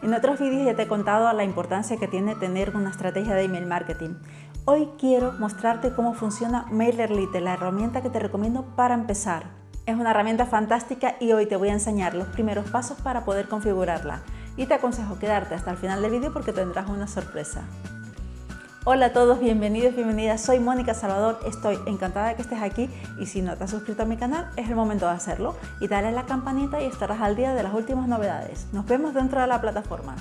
En otros vídeos ya te he contado la importancia que tiene tener una estrategia de email marketing. Hoy quiero mostrarte cómo funciona MailerLite, la herramienta que te recomiendo para empezar. Es una herramienta fantástica y hoy te voy a enseñar los primeros pasos para poder configurarla. Y te aconsejo quedarte hasta el final del vídeo porque tendrás una sorpresa. Hola a todos, bienvenidos, bienvenidas. Soy Mónica Salvador, estoy encantada de que estés aquí y si no te has suscrito a mi canal es el momento de hacerlo y dale a la campanita y estarás al día de las últimas novedades. Nos vemos dentro de la plataforma.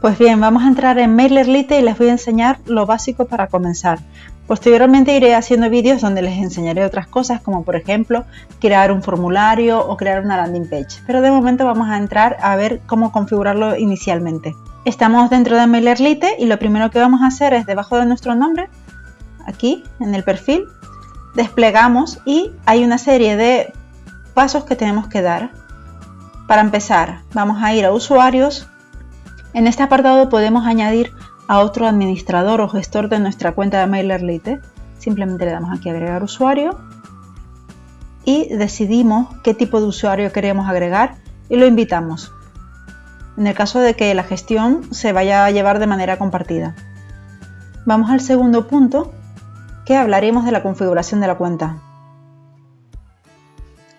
Pues bien, vamos a entrar en MailerLite y les voy a enseñar lo básico para comenzar. Posteriormente iré haciendo vídeos donde les enseñaré otras cosas como por ejemplo crear un formulario o crear una landing page. Pero de momento vamos a entrar a ver cómo configurarlo inicialmente. Estamos dentro de MailerLite y lo primero que vamos a hacer es debajo de nuestro nombre, aquí en el perfil, desplegamos y hay una serie de pasos que tenemos que dar. Para empezar, vamos a ir a usuarios. En este apartado podemos añadir a otro administrador o gestor de nuestra cuenta de MailerLite. Simplemente le damos aquí agregar usuario y decidimos qué tipo de usuario queremos agregar y lo invitamos en el caso de que la gestión se vaya a llevar de manera compartida. Vamos al segundo punto, que hablaremos de la configuración de la cuenta.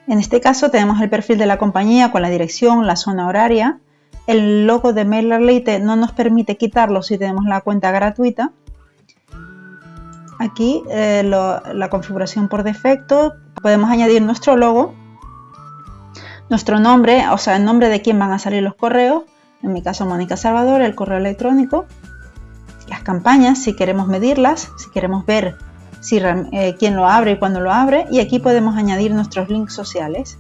En este caso tenemos el perfil de la compañía con la dirección, la zona horaria. El logo de MailerLite no nos permite quitarlo si tenemos la cuenta gratuita. Aquí eh, la configuración por defecto, podemos añadir nuestro logo nuestro nombre, o sea, el nombre de quién van a salir los correos, en mi caso Mónica Salvador, el correo electrónico, las campañas, si queremos medirlas, si queremos ver si, eh, quién lo abre y cuándo lo abre, y aquí podemos añadir nuestros links sociales.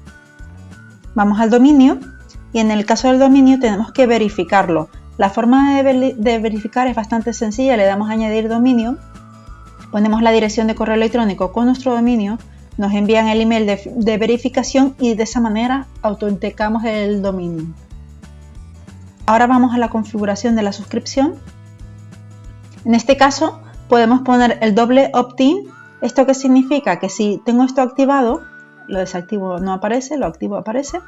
Vamos al dominio y en el caso del dominio tenemos que verificarlo. La forma de, de verificar es bastante sencilla, le damos a añadir dominio, ponemos la dirección de correo electrónico con nuestro dominio, nos envían el email de, verificación y de esa manera autenticamos el dominio. Ahora vamos a la configuración de la suscripción. En este caso podemos poner el doble opt-in. ¿Esto qué significa? Que si tengo esto activado, lo desactivo no aparece, lo activo aparece.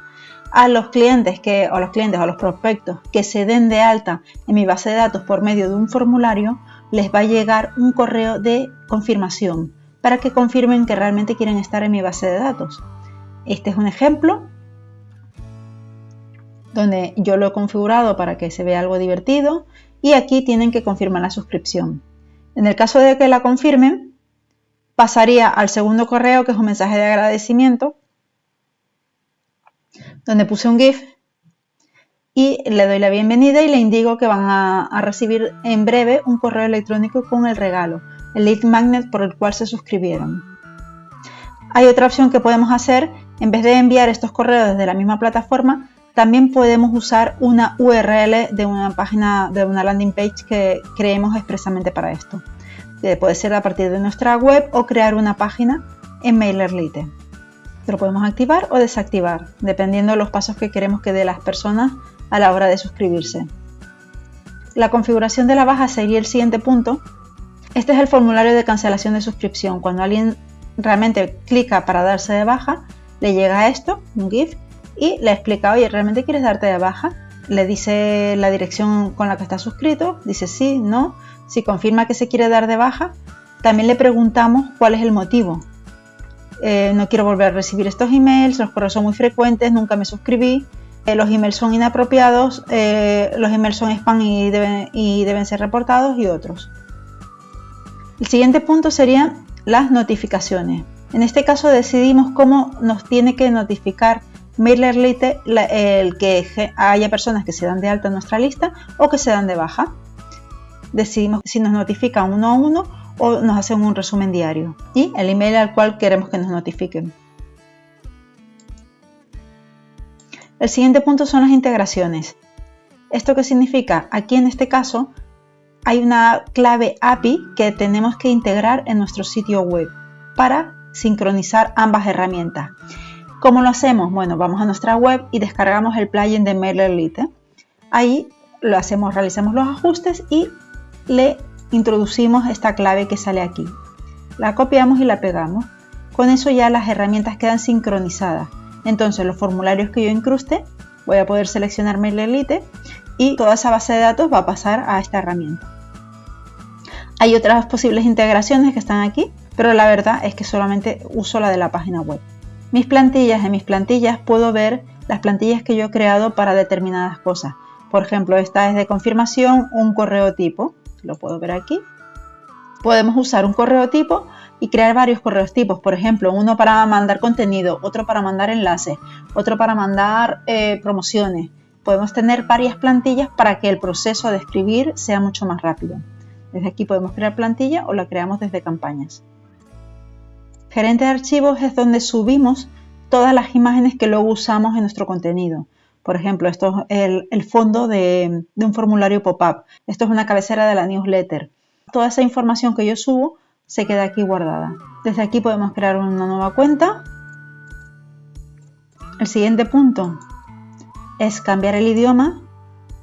A los clientes que, o los clientes o los prospectos que se den de alta en mi base de datos por medio de un formulario, les va a llegar un correo de confirmación para que confirmen que realmente quieren estar en mi base de datos. Este es un ejemplo donde yo lo he configurado para que se vea algo divertido y aquí tienen que confirmar la suscripción. En el caso de que la confirmen, pasaría al segundo correo que es un mensaje de agradecimiento donde puse un GIF y le doy la bienvenida y le indico que van a, a recibir en breve un correo electrónico con el regalo el lead magnet por el cual se suscribieron. Hay otra opción que podemos hacer, en vez de enviar estos correos desde la misma plataforma, también podemos usar una URL de una página, de una landing page que creemos expresamente para esto. Puede ser a partir de nuestra web o crear una página en MailerLite. Lo podemos activar o desactivar, dependiendo de los pasos que queremos que dé las personas a la hora de suscribirse. La configuración de la baja sería el siguiente punto, este es el formulario de cancelación de suscripción. Cuando alguien realmente clica para darse de baja, le llega esto, un GIF, y le explica, oye, ¿realmente quieres darte de baja? Le dice la dirección con la que está suscrito, dice sí, no. Si confirma que se quiere dar de baja, también le preguntamos cuál es el motivo. Eh, no quiero volver a recibir estos emails, los correos son muy frecuentes, nunca me suscribí, eh, los emails son inapropiados, eh, los emails son spam y deben, y deben ser reportados y otros. El siguiente punto serían las notificaciones. En este caso decidimos cómo nos tiene que notificar MailerLite el que haya personas que se dan de alta en nuestra lista o que se dan de baja. Decidimos si nos notifican uno a uno o nos hacen un resumen diario y el email al cual queremos que nos notifiquen. El siguiente punto son las integraciones. ¿Esto qué significa? Aquí en este caso hay una clave API que tenemos que integrar en nuestro sitio web para sincronizar ambas herramientas. ¿Cómo lo hacemos? Bueno, vamos a nuestra web y descargamos el plugin de MailerLite. Ahí lo hacemos, realizamos los ajustes y le introducimos esta clave que sale aquí. La copiamos y la pegamos. Con eso ya las herramientas quedan sincronizadas. Entonces los formularios que yo incruste, voy a poder seleccionar MailerLite y toda esa base de datos va a pasar a esta herramienta. Hay otras posibles integraciones que están aquí, pero la verdad es que solamente uso la de la página web. Mis plantillas, en mis plantillas puedo ver las plantillas que yo he creado para determinadas cosas. Por ejemplo, esta es de confirmación, un correo tipo, lo puedo ver aquí. Podemos usar un correo tipo y crear varios correos tipos, por ejemplo, uno para mandar contenido, otro para mandar enlaces, otro para mandar eh, promociones. Podemos tener varias plantillas para que el proceso de escribir sea mucho más rápido. Desde aquí podemos crear plantilla o la creamos desde campañas. Gerente de archivos es donde subimos todas las imágenes que luego usamos en nuestro contenido. Por ejemplo, esto es el, fondo de, un formulario pop-up. Esto es una cabecera de la newsletter. Toda esa información que yo subo se queda aquí guardada. Desde aquí podemos crear una nueva cuenta. El siguiente punto es cambiar el idioma.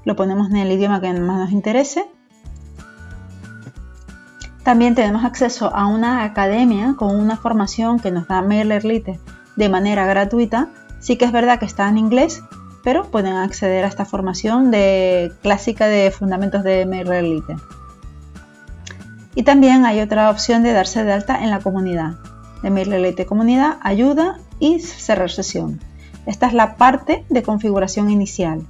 Lo ponemos en el idioma que más nos interese. También tenemos acceso a una academia con una formación que nos da MailerLite de manera gratuita. Sí que es verdad que está en inglés, pero pueden acceder a esta formación de clásica de fundamentos de MailerLite. Y también hay otra opción de darse de alta en la comunidad, de MailerLite Comunidad, Ayuda y Cerrar Sesión. Esta es la parte de configuración inicial.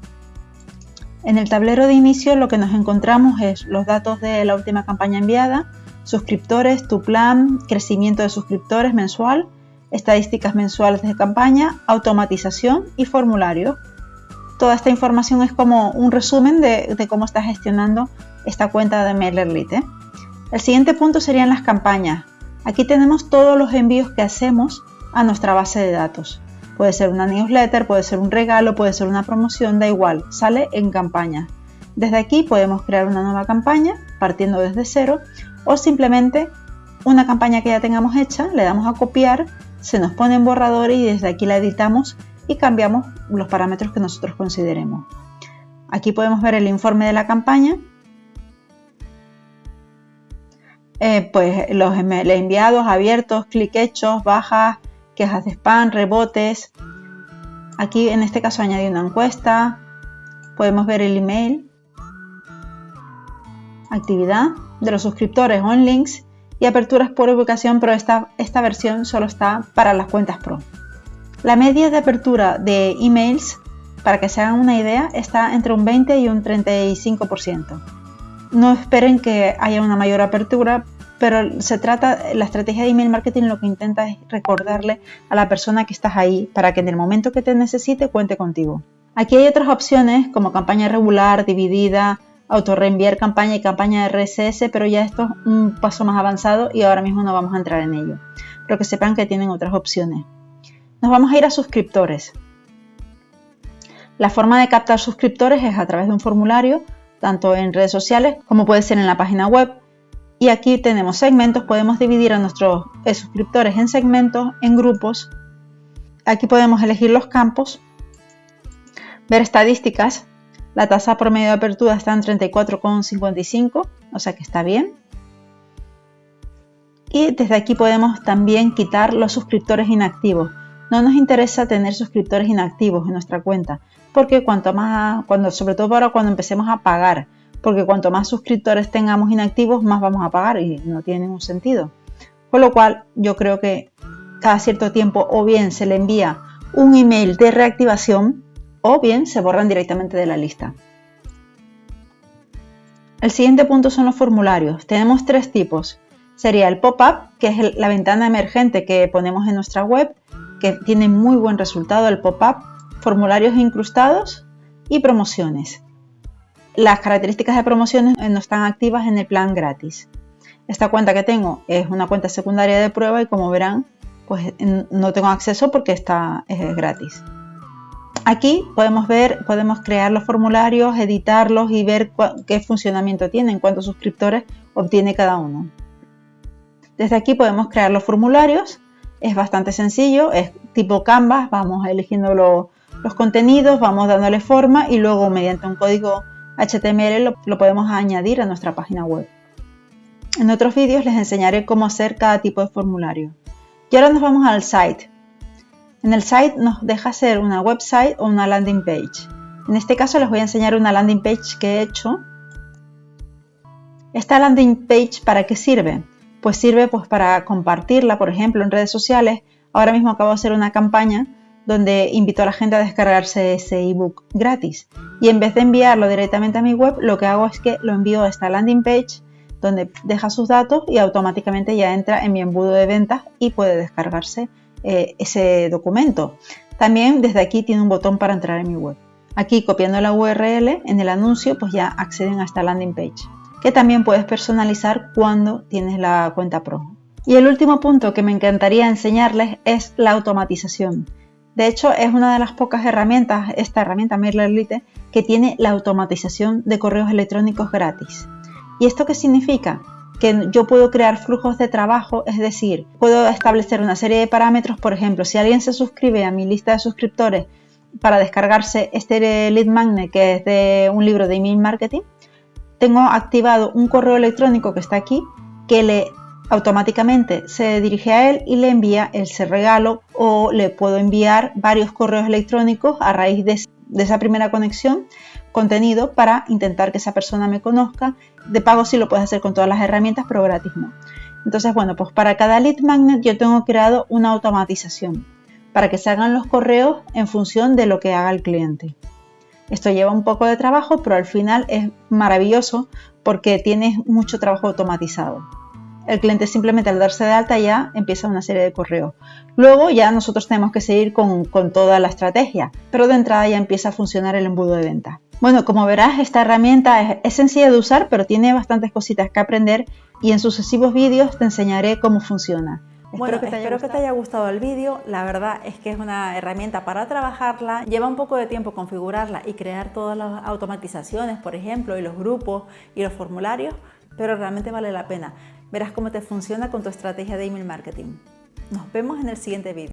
En el tablero de inicio lo que nos encontramos es los datos de la última campaña enviada, suscriptores, tu plan, crecimiento de suscriptores mensual, estadísticas mensuales de campaña, automatización y formulario. Toda esta información es como un resumen de, cómo estás gestionando esta cuenta de MailerLite. El siguiente punto serían las campañas. Aquí tenemos todos los envíos que hacemos a nuestra base de datos. Puede ser una newsletter, puede ser un regalo, puede ser una promoción, da igual, sale en campaña. Desde aquí podemos crear una nueva campaña partiendo desde cero o simplemente una campaña que ya tengamos hecha, le damos a copiar se nos pone en borrador y desde aquí la editamos y cambiamos los parámetros que nosotros consideremos. Aquí podemos ver el informe de la campaña, eh, pues los enviados, abiertos, clic hechos, bajas, quejas de spam, rebotes. Aquí en este caso añadí una encuesta, podemos ver el email, actividad de los suscriptores on links y aperturas por ubicación, pero esta, esta versión solo está para las cuentas Pro. La media de apertura de emails, para que se hagan una idea, está entre un 20 y un 35%. No esperen que haya una mayor apertura, pero se trata, la estrategia de email marketing lo que intenta es recordarle a la persona que estás ahí para que en el momento que te necesite cuente contigo. Aquí hay otras opciones como campaña regular, dividida, autorreenviar campaña y campaña de RSS, pero ya esto es un paso más avanzado y ahora mismo no vamos a entrar en ello. Pero que sepan que tienen otras opciones. Nos vamos a ir a suscriptores. La forma de captar suscriptores es a través de un formulario, tanto en redes sociales como puede ser en la página web. Y aquí tenemos segmentos, podemos dividir a nuestros eh, suscriptores en segmentos, en grupos. Aquí podemos elegir los campos, ver estadísticas, la tasa promedio de apertura está en 34,55, o sea que está bien. Y desde aquí podemos también quitar los suscriptores inactivos. No nos interesa tener suscriptores inactivos en nuestra cuenta, porque cuanto más, cuando, sobre todo ahora cuando empecemos a pagar, porque cuanto más suscriptores tengamos inactivos, más vamos a pagar y no tiene ningún sentido. Con lo cual, yo creo que cada cierto tiempo o bien se le envía un email de reactivación o bien se borran directamente de la lista. El siguiente punto son los formularios. Tenemos tres tipos. Sería el pop-up, que es la ventana emergente que ponemos en nuestra web, que tiene muy buen resultado el pop-up, formularios incrustados y promociones. Las características de promociones no están activas en el plan gratis. Esta cuenta que tengo es una cuenta secundaria de prueba y como verán, pues no tengo acceso porque está, es gratis. Aquí podemos ver, podemos crear los formularios, editarlos y ver qué funcionamiento tienen, cuántos suscriptores obtiene cada uno. Desde aquí podemos crear los formularios, es bastante sencillo, es tipo Canvas, vamos eligiendo los contenidos, vamos dándole forma y luego mediante un código HTML lo, podemos añadir a nuestra página web. En otros vídeos les enseñaré cómo hacer cada tipo de formulario. Y ahora nos vamos al site. En el site nos deja hacer una website o una landing page. En este caso les voy a enseñar una landing page que he hecho. Esta landing page, ¿para qué sirve? Pues sirve pues para compartirla, por ejemplo, en redes sociales. Ahora mismo acabo de hacer una campaña donde invito a la gente a descargarse ese ebook gratis. Y en vez de enviarlo directamente a mi web, lo que hago es que lo envío a esta landing page donde deja sus datos y automáticamente ya entra en mi embudo de ventas y puede descargarse eh, ese documento. También desde aquí tiene un botón para entrar en mi web. Aquí copiando la URL en el anuncio pues ya acceden a esta landing page que también puedes personalizar cuando tienes la cuenta Pro. Y el último punto que me encantaría enseñarles es la automatización. De hecho, es una de las pocas herramientas, esta herramienta MailerLite, que tiene la automatización de correos electrónicos gratis. ¿Y esto qué significa? Que yo puedo crear flujos de trabajo, es decir, puedo establecer una serie de parámetros, por ejemplo, si alguien se suscribe a mi lista de suscriptores para descargarse este lead magnet que es de un libro de email marketing, tengo activado un correo electrónico que está aquí que le automáticamente se dirige a él y le envía ese regalo o le puedo enviar varios correos electrónicos a raíz de, esa primera conexión contenido para intentar que esa persona me conozca. De pago sí lo puedes hacer con todas las herramientas, pero gratis no. Entonces, bueno, pues para cada lead magnet yo tengo creado una automatización para que se hagan los correos en función de lo que haga el cliente. Esto lleva un poco de trabajo, pero al final es maravilloso porque tienes mucho trabajo automatizado. El cliente simplemente al darse de alta ya empieza una serie de correos. Luego ya nosotros tenemos que seguir con, toda la estrategia, pero de entrada ya empieza a funcionar el embudo de venta. Bueno, como verás, esta herramienta es sencilla de usar, pero tiene bastantes cositas que aprender y en sucesivos vídeos te enseñaré cómo funciona. Bueno, espero, que te, haya gustado el vídeo. La verdad es que es una herramienta para trabajarla. Lleva un poco de tiempo configurarla y crear todas las automatizaciones, por ejemplo, y los grupos y los formularios, pero realmente vale la pena. Verás cómo te funciona con tu estrategia de email marketing. Nos vemos en el siguiente vídeo.